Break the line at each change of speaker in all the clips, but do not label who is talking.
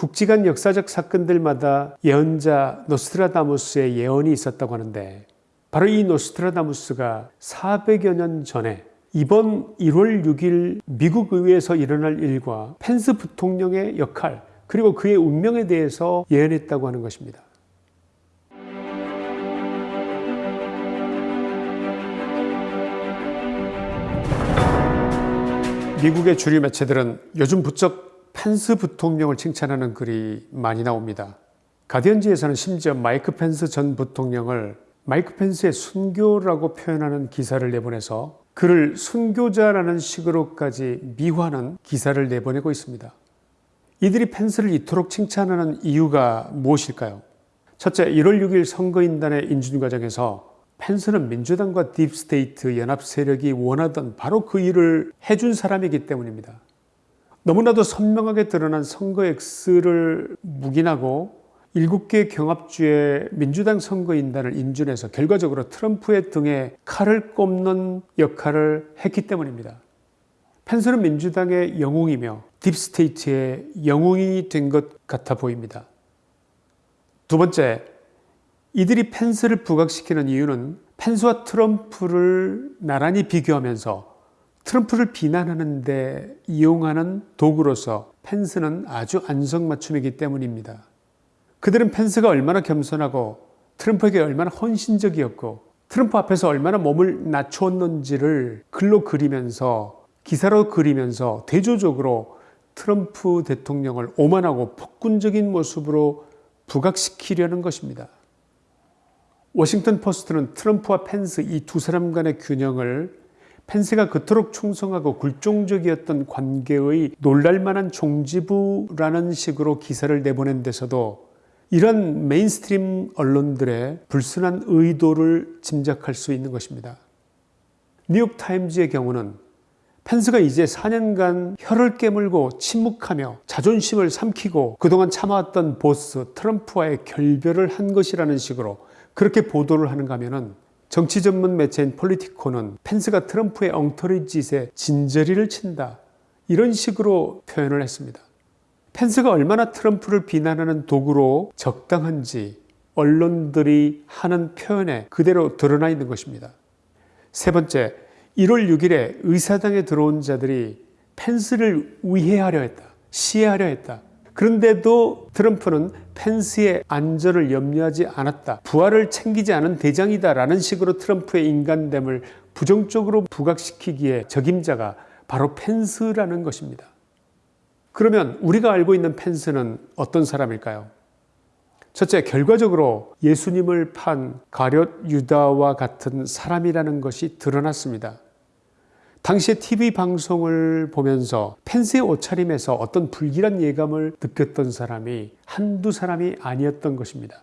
굵직한 역사적 사건들마다 예언자 노스트라다무스의 예언이 있었다고 하는데 바로 이 노스트라다무스가 400여 년 전에 이번 1월 6일 미국 의회에서 일어날 일과 펜스 부통령의 역할 그리고 그의 운명에 대해서 예언했다고 하는 것입니다. 미국의 주류 매체들은 요즘 부쩍 펜스 부통령을 칭찬하는 글이 많이 나옵니다. 가디언지에서는 심지어 마이크 펜스 전 부통령을 마이크 펜스의 순교라고 표현하는 기사를 내보내서 그를 순교자라는 식으로까지 미화하는 기사를 내보내고 있습니다. 이들이 펜스를 이토록 칭찬하는 이유가 무엇일까요? 첫째, 1월 6일 선거인단의 인준 과정에서 펜스는 민주당과 deep state 연합 세력이 원하던 바로 그 일을 해준 사람이기 때문입니다. 너무나도 선명하게 드러난 선거 X를 묵인하고 7개 경합주의 민주당 선거인단을 인준해서 결과적으로 트럼프의 등에 칼을 꼽는 역할을 했기 때문입니다. 펜스는 민주당의 영웅이며 deep state의 영웅이 된 것 같아 보입니다. 두 번째, 이들이 펜스를 부각시키는 이유는 펜스와 트럼프를 나란히 비교하면서 트럼프를 비난하는 데 이용하는 도구로서 펜스는 아주 안성맞춤이기 때문입니다. 그들은 펜스가 얼마나 겸손하고 트럼프에게 얼마나 헌신적이었고 트럼프 앞에서 얼마나 몸을 낮추었는지를 글로 그리면서 기사로 그리면서 대조적으로 트럼프 대통령을 오만하고 폭군적인 모습으로 부각시키려는 것입니다. 워싱턴 포스트는 트럼프와 펜스 이 두 사람 간의 균형을 펜스가 그토록 충성하고 굴종적이었던 관계의 놀랄만한 종지부라는 식으로 기사를 내보낸 데서도 이런 mainstream 언론들의 불순한 의도를 짐작할 수 있는 것입니다. 뉴욕타임즈의 경우는 펜스가 이제 4년간 혀를 깨물고 침묵하며 자존심을 삼키고 그동안 참아왔던 보스 트럼프와의 결별을 한 것이라는 식으로 그렇게 보도를 하는가 하면 은 정치 전문 매체인 폴리티코는 펜스가 트럼프의 엉터리 짓에 진저리를 친다. 이런 식으로 표현을 했습니다. 펜스가 얼마나 트럼프를 비난하는 도구로 적당한지 언론들이 하는 표현에 그대로 드러나 있는 것입니다. 세 번째, 1월 6일에 의사당에 들어온 자들이 펜스를 위해하려 했다. 시해하려 했다. 그런데도 트럼프는 펜스의 안전을 염려하지 않았다. 부하를 챙기지 않은 대장이다 라는 식으로 트럼프의 인간됨을 부정적으로 부각시키기에 적임자가 바로 펜스라는 것입니다. 그러면 우리가 알고 있는 펜스는 어떤 사람일까요? 첫째, 결과적으로 예수님을 판 가룟 유다와 같은 사람이라는 것이 드러났습니다. 당시에 TV 방송을 보면서 펜스의 옷차림에서 어떤 불길한 예감을 느꼈던 사람이 한두 사람이 아니었던 것입니다.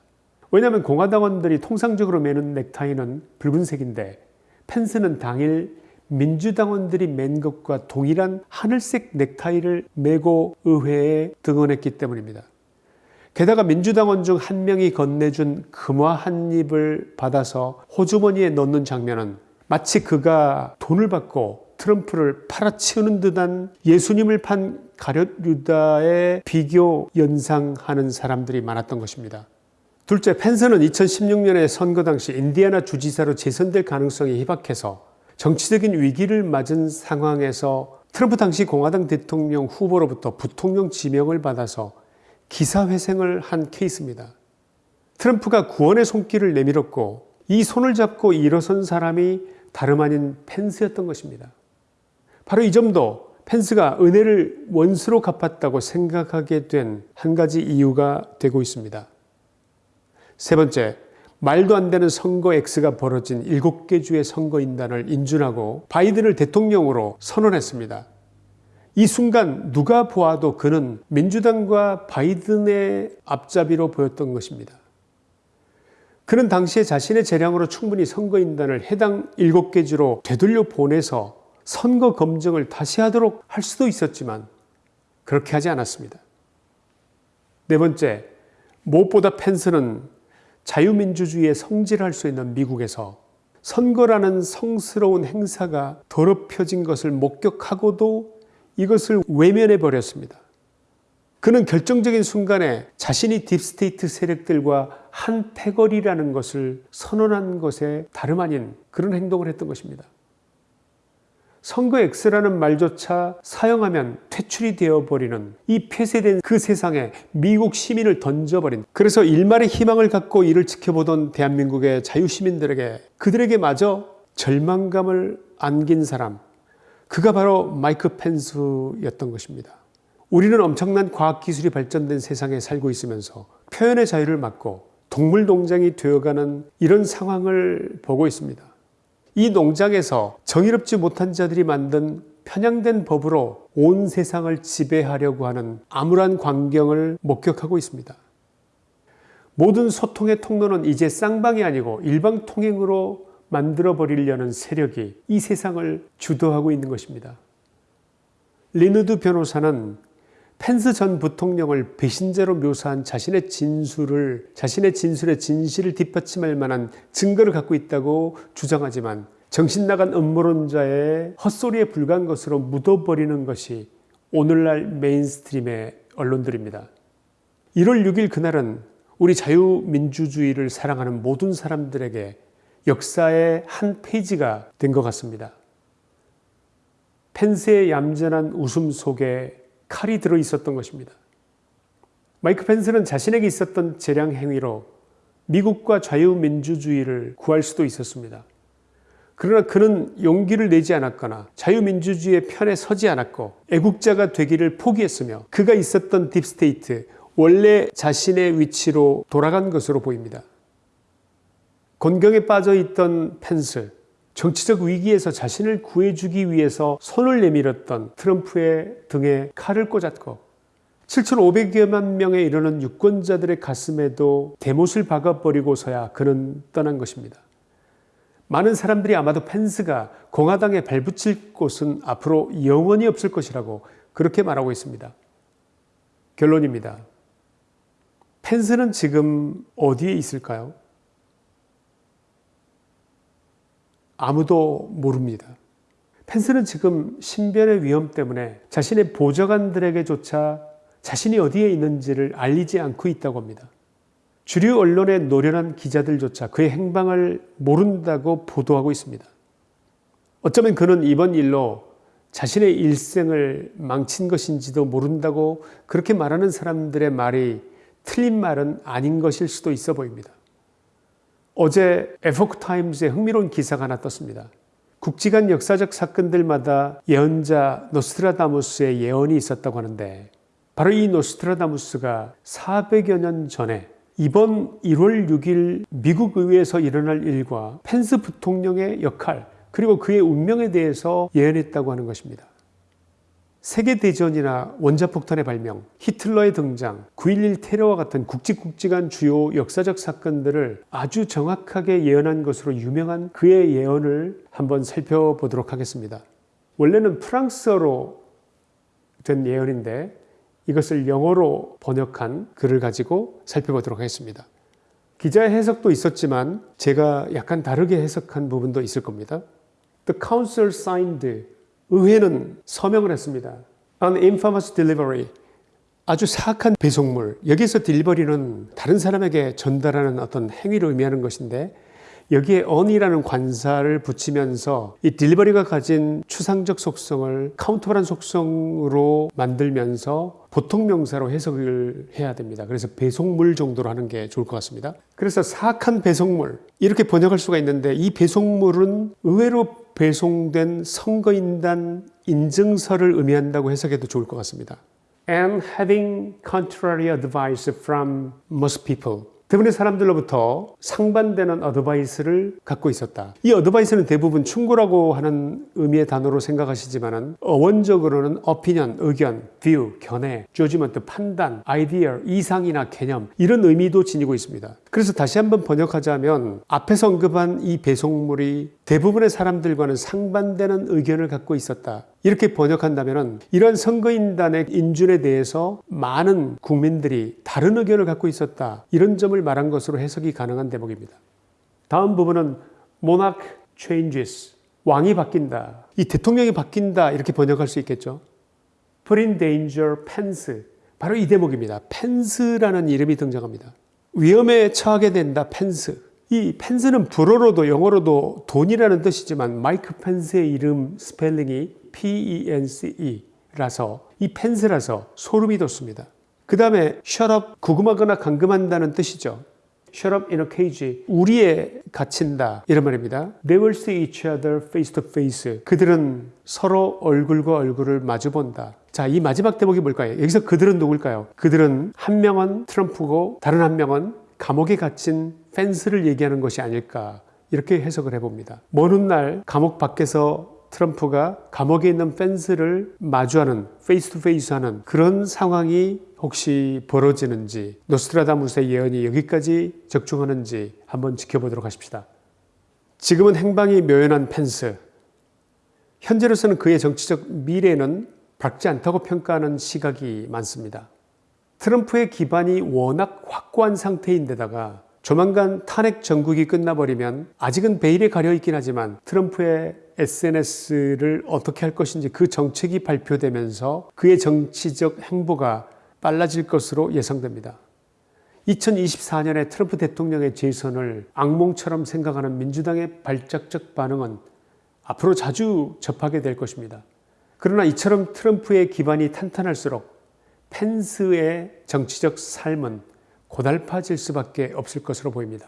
왜냐하면 공화당원들이 통상적으로 매는 넥타이는 붉은색인데 펜스는 당일 민주당원들이 맨 것과 동일한 하늘색 넥타이를 메고 의회에 등원했기 때문입니다. 게다가 민주당원 중 한 명이 건네준 금화 한 입을 받아서 호주머니에 넣는 장면은 마치 그가 돈을 받고 트럼프를 팔아치우는 듯한 예수님을 판 가룟 유다의 비교 연상하는 사람들이 많았던 것입니다. 둘째, 펜스는 2016년에 선거 당시 인디애나 주지사로 재선될 가능성이 희박해서 정치적인 위기를 맞은 상황에서 트럼프 당시 공화당 대통령 후보로부터 부통령 지명을 받아서 기사회생을 한 케이스입니다. 트럼프가 구원의 손길을 내밀었고 이 손을 잡고 일어선 사람이 다름 아닌 펜스였던 것입니다. 바로 이 점도 펜스가 은혜를 원수로 갚았다고 생각하게 된 한 가지 이유가 되고 있습니다. 세 번째, 말도 안 되는 선거 X가 벌어진 7개 주의 선거인단을 인준하고 바이든을 대통령으로 선언했습니다. 이 순간 누가 보아도 그는 민주당과 바이든의 앞잡이로 보였던 것입니다. 그는 당시에 자신의 재량으로 충분히 선거인단을 해당 7개 주로 되돌려 보내서 선거 검증을 다시 하도록 할 수도 있었지만 그렇게 하지 않았습니다. 네 번째, 무엇보다 펜스는 자유민주주의의 성지랄 수 있는 미국에서 선거라는 성스러운 행사가 더럽혀진 것을 목격하고도 이것을 외면해 버렸습니다. 그는 결정적인 순간에 자신이 deep state 세력들과 한 패거리라는 것을 선언한 것에 다름 아닌 그런 행동을 했던 것입니다. 선거 X라는 말조차 사용하면 퇴출이 되어버리는 이 폐쇄된 그 세상에 미국 시민을 던져버린 그래서 일말의 희망을 갖고 이를 지켜보던 대한민국의 자유시민들에게 그들에게 마저 절망감을 안긴 사람 그가 바로 마이크 펜스였던 것입니다. 우리는 엄청난 과학기술이 발전된 세상에 살고 있으면서 표현의 자유를 막고 동물 농장이 되어가는 이런 상황을 보고 있습니다. 이 농장에서 정의롭지 못한 자들이 만든 편향된 법으로 온 세상을 지배하려고 하는 암울한 광경을 목격하고 있습니다. 모든 소통의 통로는 이제 쌍방이 아니고 일방 통행으로 만들어 버리려는 세력이 이 세상을 주도하고 있는 것입니다. 린 우드 변호사는 펜스 전 부통령을 배신자로 묘사한 자신의 진술을 자신의 진술의 진실을 뒷받침할 만한 증거를 갖고 있다고 주장하지만 정신 나간 음모론자의 헛소리에 불과한 것으로 묻어버리는 것이 오늘날 mainstream의 언론들입니다. 1월 6일 그날은 우리 자유민주주의를 사랑하는 모든 사람들에게 역사의 한 페이지가 된 것 같습니다. 펜스의 얌전한 웃음 속에 칼이 들어 있었던 것입니다. 마이크 펜스는 자신에게 있었던 재량 행위로 미국과 자유민주주의를 구할 수도 있었습니다. 그러나 그는 용기를 내지 않았거나 자유민주주의의 편에 서지 않았고 애국자가 되기를 포기했으며 그가 있었던 deep state, 원래 자신의 위치로 돌아간 것으로 보입니다. 곤경에 빠져 있던 펜스, 정치적 위기에서 자신을 구해주기 위해서 손을 내밀었던 트럼프의 등에 칼을 꽂았고 7,500여만 명에 이르는 유권자들의 가슴에도 대못을 박아버리고서야 그는 떠난 것입니다. 많은 사람들이 아마도 펜스가 공화당에 발붙일 곳은 앞으로 영원히 없을 것이라고 그렇게 말하고 있습니다. 결론입니다. 펜스는 지금 어디에 있을까요? 아무도 모릅니다. 펜스는 지금 신변의 위험 때문에 자신의 보좌관들에게조차 자신이 어디에 있는지를 알리지 않고 있다고 합니다. 주류 언론의 노련한 기자들조차 그의 행방을 모른다고 보도하고 있습니다. 어쩌면 그는 이번 일로 자신의 일생을 망친 것인지도 모른다고 그렇게 말하는 사람들의 말이 틀린 말은 아닌 것일 수도 있어 보입니다. 어제 에포크 타임즈에 흥미로운 기사가 하나 떴습니다. 굵직한 역사적 사건들마다 예언자 노스트라다무스의 예언이 있었다고 하는데 바로 이 노스트라다무스가 400여 년 전에 이번 1월 6일 미국 의회에서 일어날 일과 펜스 부통령의 역할 그리고 그의 운명에 대해서 예언했다고 하는 것입니다. 세계대전이나 원자폭탄의 발명, 히틀러의 등장, 9.11 테러와 같은 굵직굵직한 주요 역사적 사건들을 아주 정확하게 예언한 것으로 유명한 그의 예언을 한번 살펴보도록 하겠습니다. 원래는 프랑스어로 된 예언인데 이것을 영어로 번역한 글을 가지고 살펴보도록 하겠습니다. 기자의 해석도 있었지만 제가 약간 다르게 해석한 부분도 있을 겁니다. The council signed 의회는 서명을 했습니다. An infamous delivery. 아주 사악한 배송물. 여기서 딜리버리는 다른 사람에게 전달하는 어떤 행위를 의미하는 것인데 여기에 on이라는 관사를 붙이면서 이 딜리버리가 가진 추상적 속성을 카운터블한 속성으로 만들면서 보통 명사로 해석을 해야 됩니다. 그래서 배송물 정도로 하는 게 좋을 것 같습니다. 그래서 사악한 배송물 이렇게 번역할 수가 있는데 이 배송물은 의외로 배송된 선거인단 인증서를 의미한다고 해석해도 좋을 것 같습니다. And having contrary advice from most people. 대부분의 사람들로부터 상반되는 어드바이스를 갖고 있었다. 이 어드바이스는 대부분 충고라고 하는 의미의 단어로 생각하시지만 어원적으로는 opinion, 의견, view, 견해, judgment, 판단, idea, 이상이나 개념 이런 의미도 지니고 있습니다. 그래서 다시 한번 번역하자면 앞에서 언급한 이 배송물이 대부분의 사람들과는 상반되는 의견을 갖고 있었다. 이렇게 번역한다면 이러한 선거인단의 인준에 대해서 많은 국민들이 다른 의견을 갖고 있었다. 이런 점을 말한 것으로 해석이 가능한 대목입니다. 다음 부분은 monarch changes. 왕이 바뀐다. 이 대통령이 바뀐다. 이렇게 번역할 수 있겠죠. put in danger Pence. 바로 이 대목입니다. 펜스라는 이름이 등장합니다. 위험에 처하게 된다. 펜스. 이 펜스는 불어로도 영어로도 돈이라는 뜻이지만 마이크 펜스의 이름 스펠링이 P-E-N-C-E라서 이 펜스라서 소름이 돋습니다. 그 다음에 shut up 구금하거나 감금한다는 뜻이죠. Shut up in a cage 우리에 갇힌다 이런 말입니다. They will see each other face to face. 그들은 서로 얼굴과 얼굴을 마주 본다. 자, 이 마지막 대목이 뭘까요? 여기서 그들은 누굴까요? 그들은 한 명은 트럼프고 다른 한 명은 감옥에 갇힌 펜스를 얘기하는 것이 아닐까 이렇게 해석을 해봅니다. 먼 훗날 감옥 밖에서 트럼프가 감옥에 있는 펜스를 마주하는 face to face 하는 그런 상황이 혹시 벌어지는지 노스트라다무스의 예언이 여기까지 적중하는지 한번 지켜보도록 하십시다. 지금은 행방이 묘연한 펜스. 현재로서는 그의 정치적 미래는 밝지 않다고 평가하는 시각이 많습니다. 트럼프의 기반이 워낙 확고한 상태인데다가 조만간 탄핵 전국이 끝나버리면 아직은 베일에 가려 있긴 하지만 트럼프의 SNS를 어떻게 할 것인지 그 정책이 발표되면서 그의 정치적 행보가 빨라질 것으로 예상됩니다. 2024년에 트럼프 대통령의 재선을 악몽처럼 생각하는 민주당의 발작적 반응은 앞으로 자주 접하게 될 것입니다. 그러나 이처럼 트럼프의 기반이 탄탄할수록 펜스의 정치적 삶은 고달파질 수밖에 없을 것으로 보입니다.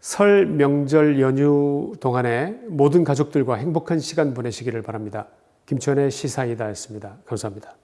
설 명절 연휴 동안에 모든 가족들과 행복한 시간 보내시기를 바랍니다. 김천의 시사이다였습니다. 감사합니다.